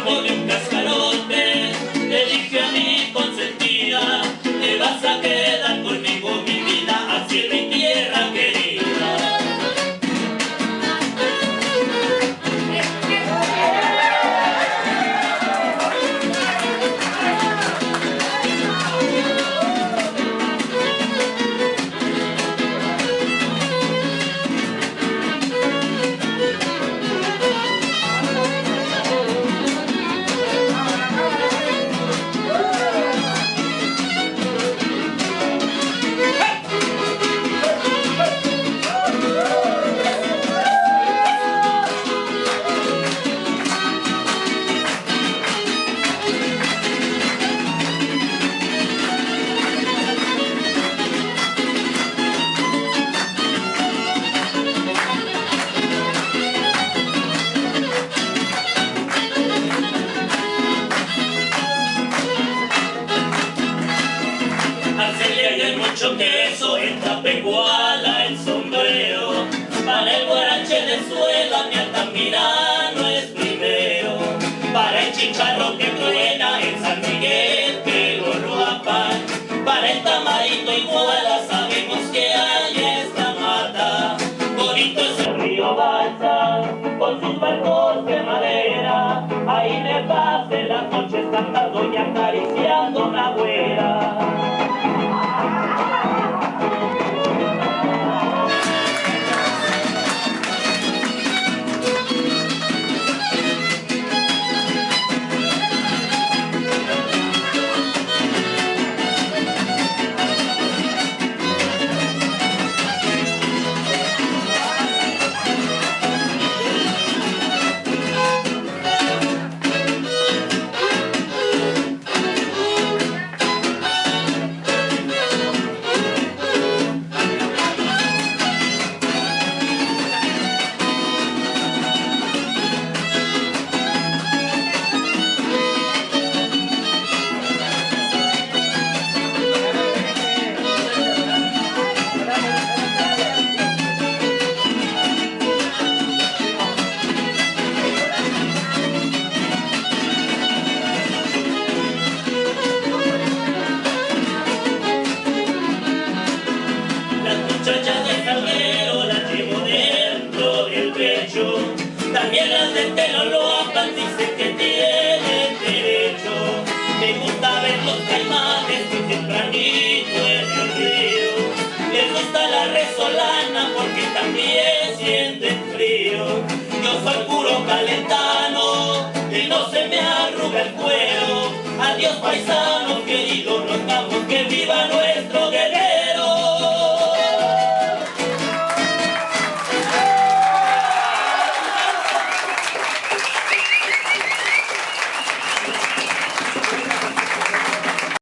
Apolymnas en tapecuala el sombrero. Para el guarache de suela, mi altamirano es primero. Para el chicharro que truena, en San Miguel que lo apan. Para el tamarito iguala, sabemos que hay esta mata. Bonito es el río Balsa, con sus barcos de madera. Ahí me pase las noches cantando y acariciando una güera. Pelo lo dicen que tienen derecho. Me gusta ver los caimanes muy tempranito en el río. Les gusta la resolana porque también sienten frío. Yo soy puro calentano y no se me arruga el cuero. Adiós paisano.